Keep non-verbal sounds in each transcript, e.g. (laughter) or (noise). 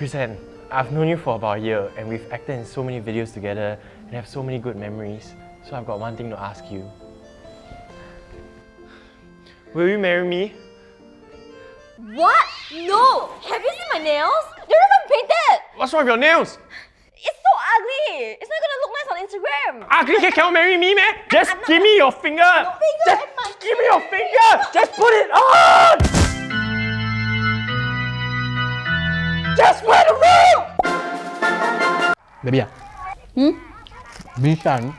Chrysan, I've known you for about a year and we've acted in so many videos together and have so many good memories. So I've got one thing to ask you. Will you marry me? What? No! Have you seen my nails? They're not even painted! What's wrong with your nails? It's so ugly! It's not gonna look nice on Instagram! Ugly can cannot marry me, man! Just give me your finger! Finger Just give me your finger! Just put it on! Just wear the ring! Baby. Hmm? Bishan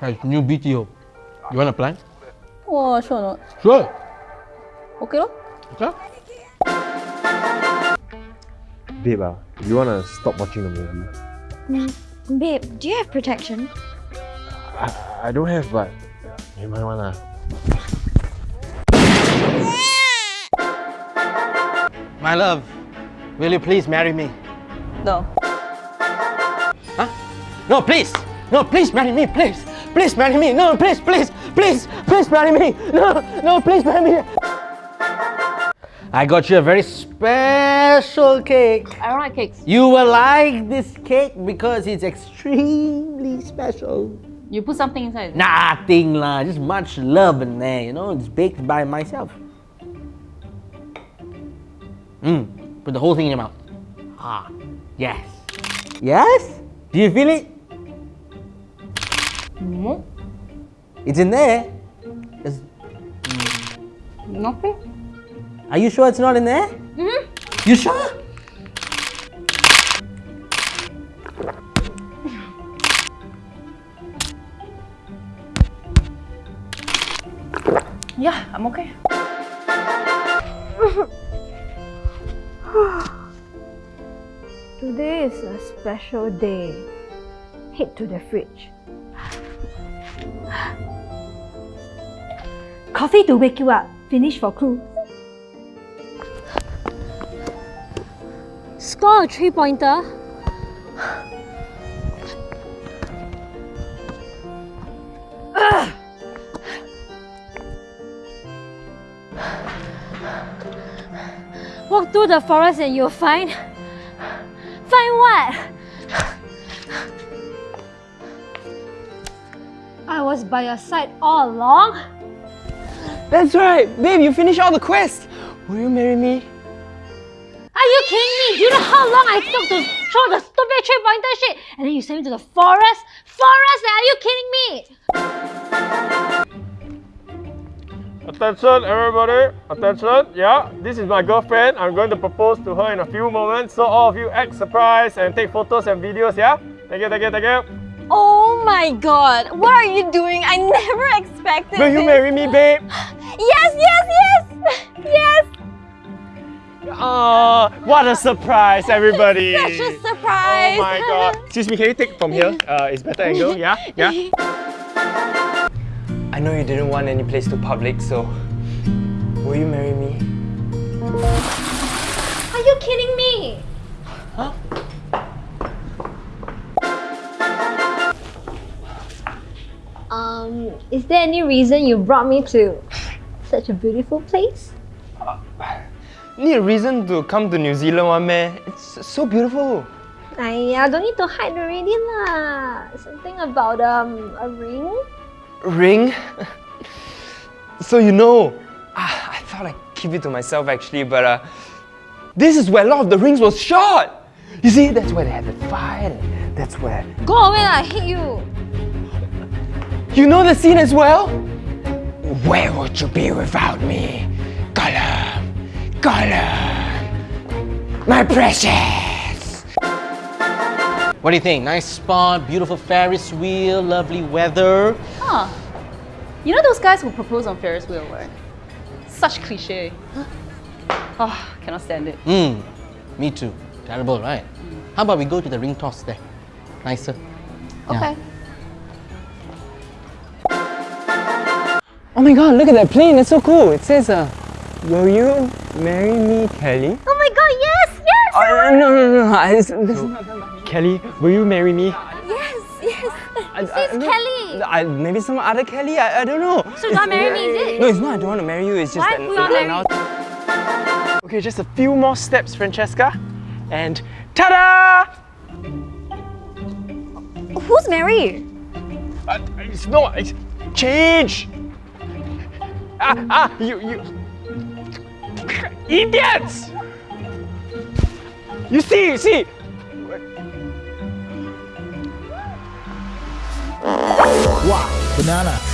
has new BTO. You want to apply? Oh, sure not. Sure. Okay lor. Okay. Babe, ah, you wanna stop watching the movie? Babe, do you have protection? I, I don't have, but you might wanna. My love, will you please marry me? No. Huh? No, please! No, please marry me, please! Please marry me! No, please, please, please, please marry me! No, no, please marry me! I got you a very special cake. I don't like cakes. You will like this cake because it's extremely special. You put something inside. Nothing lah, just much love in there, you know, it's baked by myself. Mmm, put the whole thing in your mouth. Ah, yes. Yes? Do you feel it? No. It's in there. It's- Nothing. are you sure it's not in there? Mm-hmm. You sure? Yeah, I'm okay. (laughs) (sighs) Today is a special day. Head to the fridge. (sighs) Coffee to wake you up. Finish for crew. Score a three Walk through the forest and you'll find. Find what? I was by your side all along. That's right! Babe, you finished all the quests! Will you marry me? Are you kidding me? Do you know how long I took to throw the stupid three pointer shit? And then you sent me to the forest? Forest? Are you kidding me? Attention everybody, attention, yeah, this is my girlfriend. I'm going to propose to her in a few moments. So all of you act surprised and take photos and videos, yeah? Thank you, thank you, thank you. Oh my god, what are you doing? I never expected Will you this. marry me, babe? (gasps) Yes, yes, yes! (laughs) Yes! Oh, what a surprise, everybody! (laughs) Such a surprise! Oh my god. (laughs) Excuse me, can you take from here? Uh, it's better angle, yeah? Yeah? I know you didn't want any place too public, so will you marry me? Are you kidding me? Huh? Um, is there any reason you brought me to such a beautiful place? Need a reason to come to New Zealand, one man. It's so beautiful. I don't need to hide already lah. Something about um a ring. Ring? so you know, ah, I thought I'd keep it to myself actually, but uh, this is where Lord of the Rings was shot. You see, that's where they had the fight. and That's where Go away lah! I hate you. you know the scene as well. Where would you be without me, Gollum? Gollum, my precious. What do you think? Nice spot, beautiful Ferris wheel, lovely weather. Huh. You know those guys who propose on Ferris wheel, right? Such cliche. Oh, (gasps) cannot stand it. Hmm, me too. Terrible, right? How about we go to the ring toss there? Nicer. Yeah. Okay. Oh my god, look at that plane, it's so cool. It says, uh, will you marry me, Kelly? Oh my god! Yes, yes, Uh, no, no, no, no. It's, is not Kelly, will you marry me? Yes, yes. It's Kelly. I, maybe some other Kelly, I, I don't know. So don't marry me, is it? No, it's not I don't want to marry you, it's just Why? that... Okay, just a few more steps, Francesca. And ta-da! Who's Mary? Uh, it's not, it's... Change! Ah, ah, you, you... Idiots! You see, you see, Wow, banana.